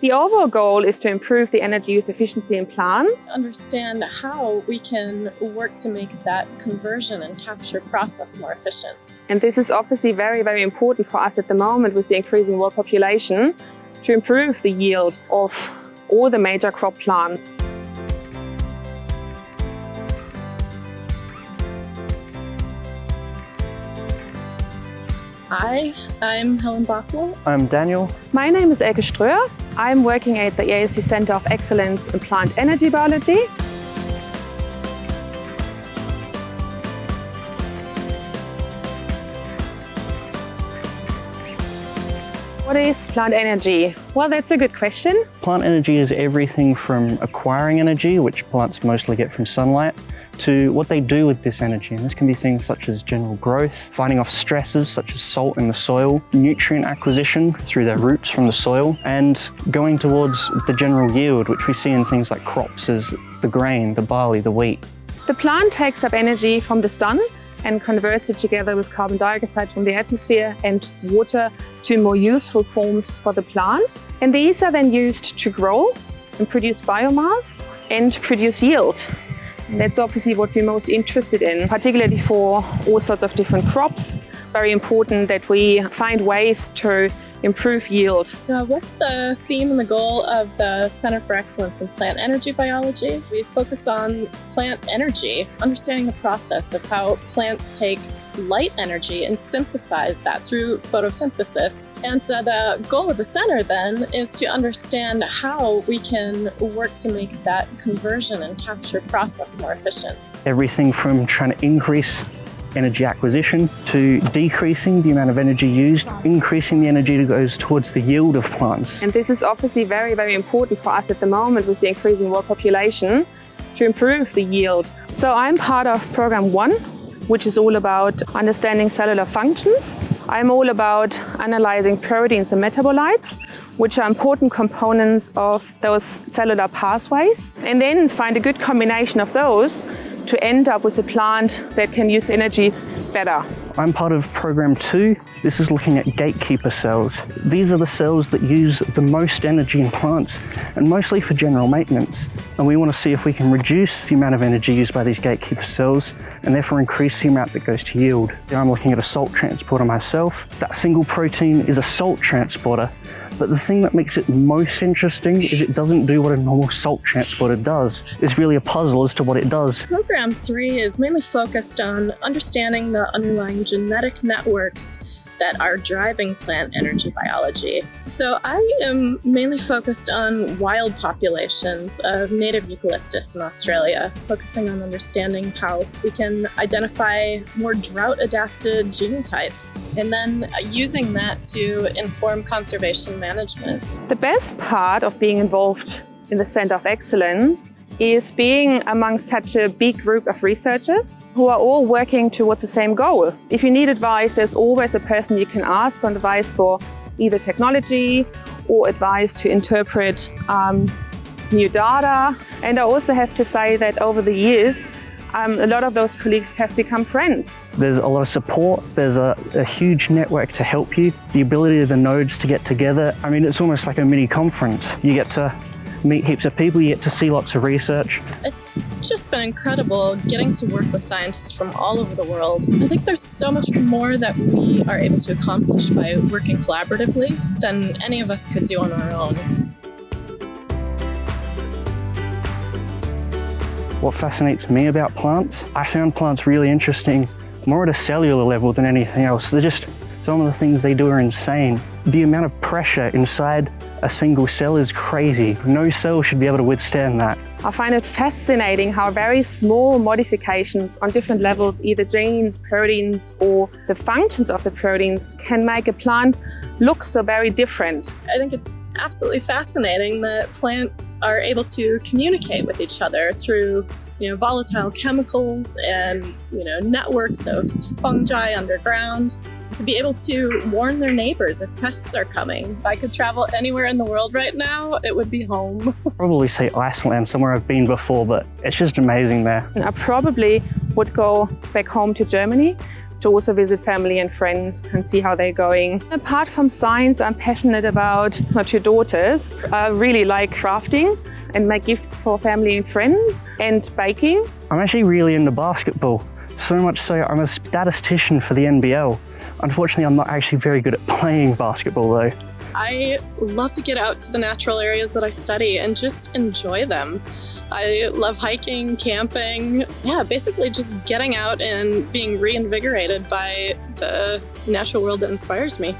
The overall goal is to improve the energy use efficiency in plants. Understand how we can work to make that conversion and capture process more efficient. And this is obviously very, very important for us at the moment with the increasing world population to improve the yield of all the major crop plants. Hi, I'm Helen Bothwell. I'm Daniel. My name is Elke Ströher. I'm working at the ARC Center of Excellence in Plant Energy Biology. What is plant energy? Well, that's a good question. Plant energy is everything from acquiring energy, which plants mostly get from sunlight, to what they do with this energy. And this can be things such as general growth, fighting off stresses such as salt in the soil, nutrient acquisition through their roots from the soil, and going towards the general yield, which we see in things like crops as the grain, the barley, the wheat. The plant takes up energy from the sun and converts it together with carbon dioxide from the atmosphere and water to more useful forms for the plant. And these are then used to grow and produce biomass and produce yield. That's obviously what we're most interested in, particularly for all sorts of different crops. Very important that we find ways to improve yield. So what's the theme and the goal of the Center for Excellence in Plant Energy Biology? We focus on plant energy, understanding the process of how plants take light energy and synthesize that through photosynthesis. And so the goal of the center then is to understand how we can work to make that conversion and capture process more efficient. Everything from trying to increase energy acquisition to decreasing the amount of energy used, increasing the energy that goes towards the yield of plants. And this is obviously very, very important for us at the moment with the increasing world population to improve the yield. So I'm part of program one, which is all about understanding cellular functions. I'm all about analyzing proteins and metabolites, which are important components of those cellular pathways, and then find a good combination of those to end up with a plant that can use energy better. I'm part of program two. This is looking at gatekeeper cells. These are the cells that use the most energy in plants and mostly for general maintenance. And we want to see if we can reduce the amount of energy used by these gatekeeper cells and therefore increase the amount that goes to yield. I'm looking at a salt transporter myself. That single protein is a salt transporter, but the thing that makes it most interesting is it doesn't do what a normal salt transporter does. It's really a puzzle as to what it does. Program three is mainly focused on understanding the underlying genetic networks that are driving plant energy biology. So I am mainly focused on wild populations of native eucalyptus in Australia, focusing on understanding how we can identify more drought-adapted genotypes, and then using that to inform conservation management. The best part of being involved in the Center of Excellence is being among such a big group of researchers who are all working towards the same goal. If you need advice, there's always a person you can ask for advice for either technology or advice to interpret um, new data. And I also have to say that over the years, um, a lot of those colleagues have become friends. There's a lot of support, there's a, a, huge network to help you, the ability of the nodes to get together. I mean, it's almost like a mini conference. You get to meet heaps of people, you get to see lots of research. It's just been incredible getting to work with scientists from all over the world. I think there's so much more that we are able to accomplish by working collaboratively than any of us could do on our own. What fascinates me about plants, I found plants really interesting more at a cellular level than anything else. They're just, some of the things they do are insane. The amount of pressure inside a single cell is crazy. No cell should be able to withstand that. I find it fascinating how very small modifications on different levels, either genes, proteins, or the functions of the proteins can make a plant look so very different. I think it's absolutely fascinating that plants are able to communicate with each other through you know, volatile chemicals and you know, networks of fungi underground to be able to warn their neighbors if pests are coming. If I could travel anywhere in the world right now, it would be home. probably say Iceland, somewhere I've been before, but it's just amazing there. I probably would go back home to Germany to also visit family and friends and see how they're going. Apart from science, I'm passionate about my two daughters. I really like crafting and make gifts for family and friends and baking. I'm actually really into basketball, so much so I'm a statistician for the NBL. Unfortunately, I'm not actually very good at playing basketball though. I love to get out to the natural areas that I study and just enjoy them. I love hiking, camping, yeah, basically just getting out and being reinvigorated by the natural world that inspires me.